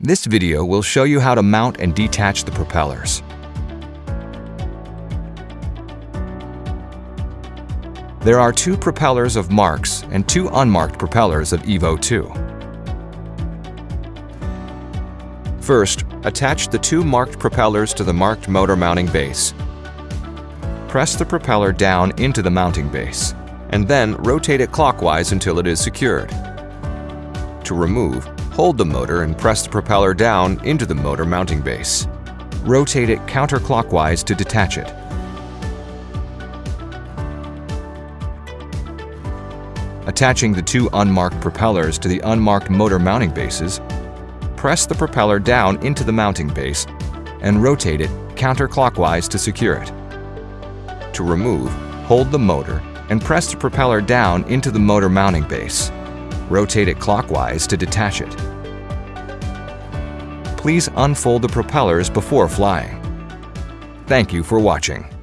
This video will show you how to mount and detach the propellers. There are two propellers of marks and two unmarked propellers of EVO 2. First, attach the two marked propellers to the marked motor mounting base. Press the propeller down into the mounting base, and then rotate it clockwise until it is secured. To remove, hold the motor and press the propeller down into the motor mounting base. Rotate it counterclockwise to detach it. Attaching the two unmarked propellers to the unmarked motor mounting bases, press the propeller down into the mounting base and rotate it counterclockwise to secure it. To remove, hold the motor and press the propeller down into the motor mounting base. Rotate it clockwise to detach it. Please unfold the propellers before flying. Thank you for watching.